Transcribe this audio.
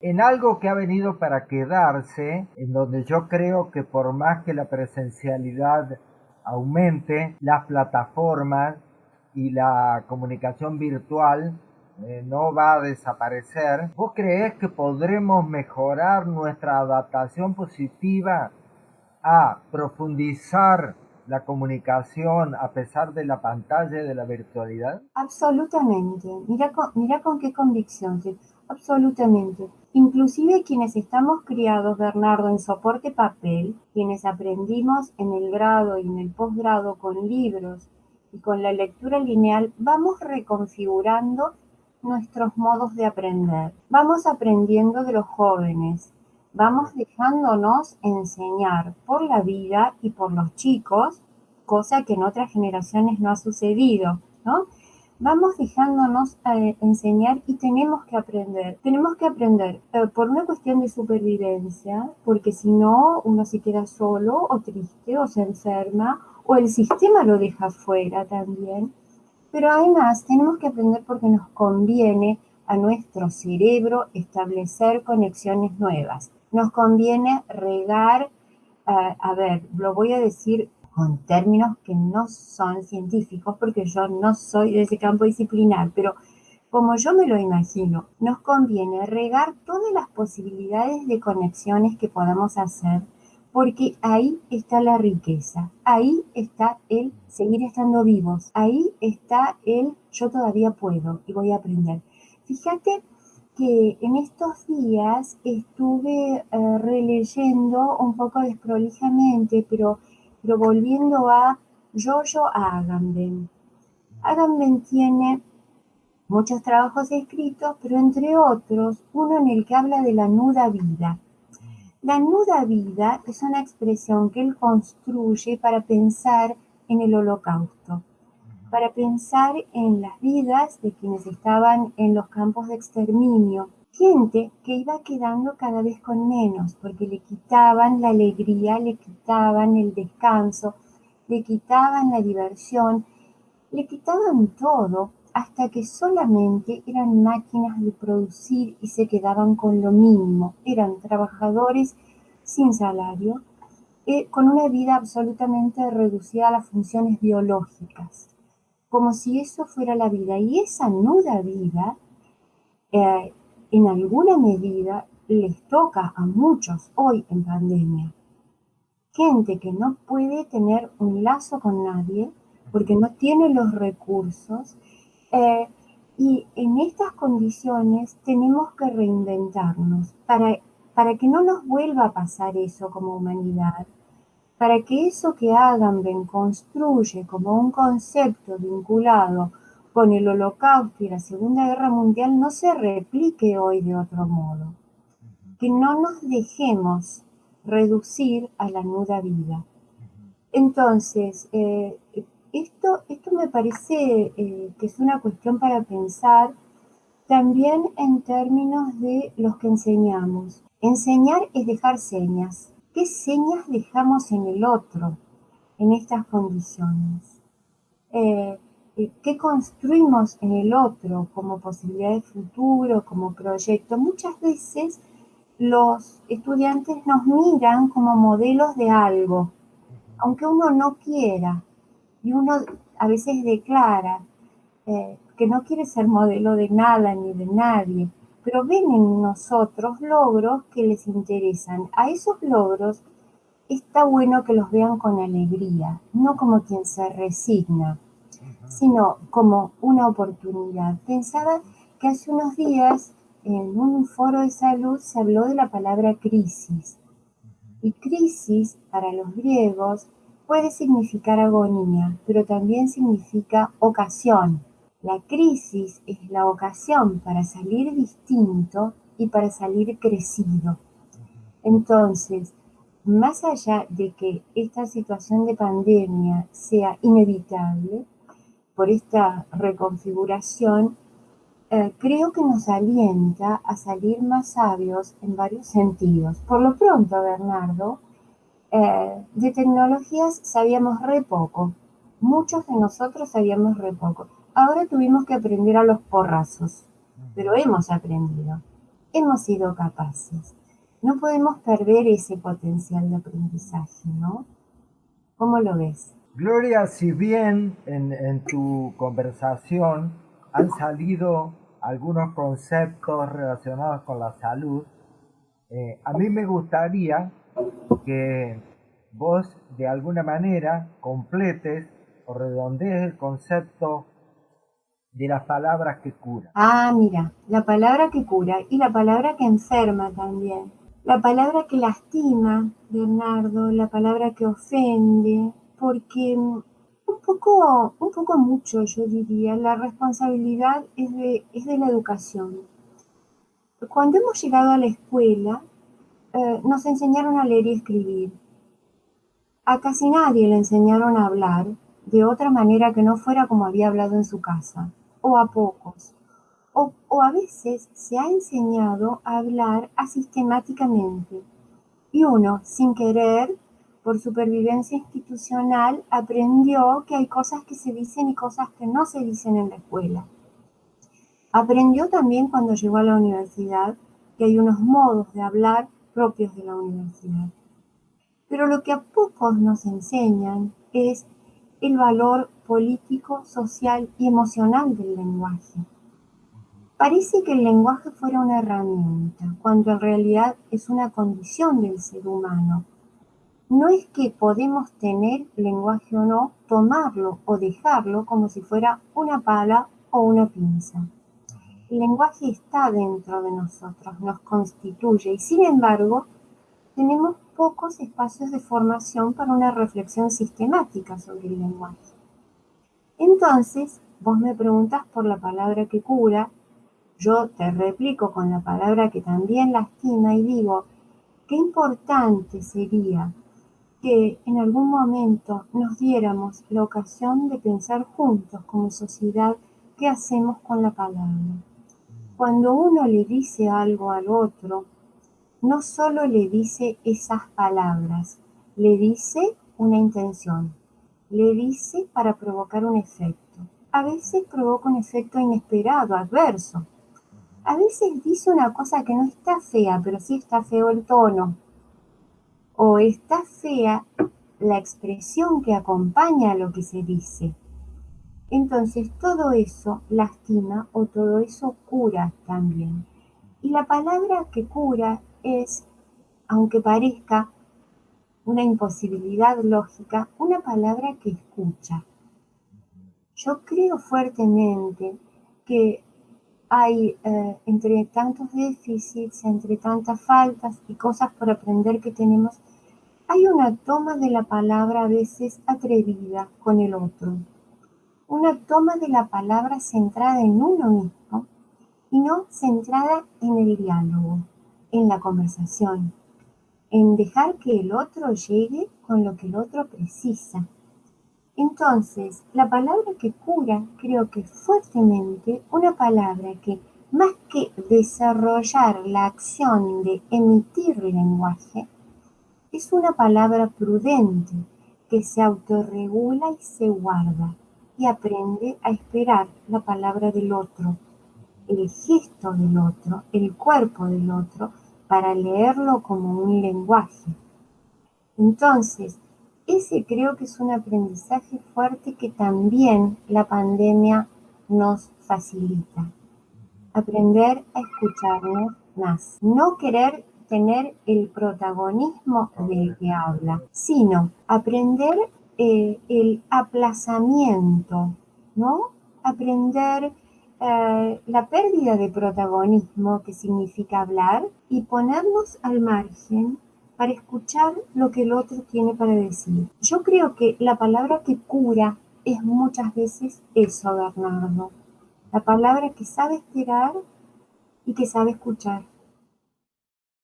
en algo que ha venido para quedarse, en donde yo creo que por más que la presencialidad aumente, las plataformas y la comunicación virtual eh, no va a desaparecer, ¿vos crees que podremos mejorar nuestra adaptación positiva a profundizar la comunicación a pesar de la pantalla y de la virtualidad? Absolutamente. Mira con, mira con qué convicción. Absolutamente. Inclusive quienes estamos criados, Bernardo, en soporte papel, quienes aprendimos en el grado y en el posgrado con libros y con la lectura lineal, vamos reconfigurando nuestros modos de aprender. Vamos aprendiendo de los jóvenes, vamos dejándonos enseñar por la vida y por los chicos, cosa que en otras generaciones no ha sucedido, ¿no? Vamos dejándonos eh, enseñar y tenemos que aprender. Tenemos que aprender eh, por una cuestión de supervivencia, porque si no, uno se queda solo o triste o se enferma o el sistema lo deja fuera también. Pero además tenemos que aprender porque nos conviene a nuestro cerebro establecer conexiones nuevas nos conviene regar, eh, a ver, lo voy a decir con términos que no son científicos porque yo no soy de ese campo disciplinar, pero como yo me lo imagino, nos conviene regar todas las posibilidades de conexiones que podamos hacer porque ahí está la riqueza, ahí está el seguir estando vivos, ahí está el yo todavía puedo y voy a aprender. Fíjate que en estos días estuve eh, releyendo un poco desprolijamente, pero, pero volviendo a Giorgio Agamben. Agamben tiene muchos trabajos escritos, pero entre otros, uno en el que habla de la nuda vida. La nuda vida es una expresión que él construye para pensar en el holocausto para pensar en las vidas de quienes estaban en los campos de exterminio, gente que iba quedando cada vez con menos, porque le quitaban la alegría, le quitaban el descanso, le quitaban la diversión, le quitaban todo hasta que solamente eran máquinas de producir y se quedaban con lo mínimo. Eran trabajadores sin salario, eh, con una vida absolutamente reducida a las funciones biológicas como si eso fuera la vida. Y esa nuda vida, eh, en alguna medida, les toca a muchos hoy en pandemia. Gente que no puede tener un lazo con nadie porque no tiene los recursos. Eh, y en estas condiciones tenemos que reinventarnos para, para que no nos vuelva a pasar eso como humanidad para que eso que Agamben construye como un concepto vinculado con el holocausto y la Segunda Guerra Mundial no se replique hoy de otro modo. Que no nos dejemos reducir a la nuda vida. Entonces, eh, esto, esto me parece eh, que es una cuestión para pensar también en términos de los que enseñamos. Enseñar es dejar señas. ¿Qué señas dejamos en el otro en estas condiciones? Eh, ¿Qué construimos en el otro como posibilidad de futuro, como proyecto? Muchas veces los estudiantes nos miran como modelos de algo, aunque uno no quiera, y uno a veces declara eh, que no quiere ser modelo de nada ni de nadie, pero ven en nosotros logros que les interesan. A esos logros está bueno que los vean con alegría, no como quien se resigna, sino como una oportunidad. Pensaba que hace unos días en un foro de salud se habló de la palabra crisis. Y crisis para los griegos puede significar agonía, pero también significa ocasión. La crisis es la ocasión para salir distinto y para salir crecido. Entonces, más allá de que esta situación de pandemia sea inevitable por esta reconfiguración, eh, creo que nos alienta a salir más sabios en varios sentidos. Por lo pronto, Bernardo, eh, de tecnologías sabíamos re poco. Muchos de nosotros sabíamos re poco. Ahora tuvimos que aprender a los porrazos, pero hemos aprendido. hemos sido capaces. No podemos perder ese potencial de aprendizaje, ¿no? ¿Cómo lo ves? Gloria, si bien en, tu conversación han salido algunos conceptos relacionados con la salud, eh, a mí me gustaría que vos de alguna manera completes o redondees el concepto de las palabras que cura. Ah, mira, la palabra que cura y la palabra que enferma también. La palabra que lastima, Bernardo, la palabra que ofende, porque mm, un poco, un poco mucho, yo diría, la responsabilidad es de, es de la educación. Cuando hemos llegado a la escuela, eh, nos enseñaron a leer y escribir. A casi nadie le enseñaron a hablar de otra manera que no fuera como había hablado en su casa o a pocos. O, a veces se ha enseñado a hablar asistemáticamente y uno, sin querer, por supervivencia institucional, aprendió que hay cosas que se dicen y cosas que no se dicen en la escuela. Aprendió también cuando llegó a la universidad que hay unos modos de hablar propios de la universidad. Pero lo que a pocos nos enseñan es el valor político, social y emocional del lenguaje. Parece que el lenguaje fuera una herramienta, cuando en realidad es una condición del ser humano. No es que podemos tener lenguaje o no, tomarlo o dejarlo como si fuera una pala o una pinza. El lenguaje está dentro de nosotros, nos constituye y sin embargo tenemos pocos espacios de formación para una reflexión sistemática sobre el lenguaje. Entonces, vos me preguntas por la palabra que cura, yo te replico con la palabra que también lastima y digo, qué importante sería que en algún momento nos diéramos la ocasión de pensar juntos como sociedad qué hacemos con la palabra. Cuando uno le dice algo al otro, no solo le dice esas palabras, le dice una intención, le dice para provocar un efecto. A veces provoca un efecto inesperado, adverso. A veces dice una cosa que no está fea, pero sí está feo el tono. O está fea la expresión que acompaña a lo que se dice. Entonces todo eso lastima o todo eso cura también. Y la palabra que cura es, aunque parezca una imposibilidad lógica, una palabra que escucha. Yo creo fuertemente que hay eh, entre tantos déficits, entre tantas faltas y cosas por aprender que tenemos, hay una toma de la palabra a veces atrevida con el otro, una toma de la palabra centrada en uno mismo y no centrada en el diálogo, en la conversación, en dejar que el otro llegue con lo que el otro precisa. Entonces, la palabra que cura creo que fuertemente una palabra que más que desarrollar la acción de emitir lenguaje, es una palabra prudente que se autorregula y se guarda y aprende a esperar la palabra del otro, el gesto del otro, el cuerpo del otro, para leerlo como un lenguaje. Entonces, ese creo que es un aprendizaje fuerte que también la pandemia nos facilita. Aprender a escucharnos más. No querer tener el protagonismo del que habla, sino aprender eh, el aplazamiento, ¿no? Aprender eh, la pérdida de protagonismo que significa hablar y ponernos al margen para escuchar lo que el otro tiene para decir. Yo creo que la palabra que cura es muchas veces eso, Bernardo. La palabra que sabe esperar y que sabe escuchar.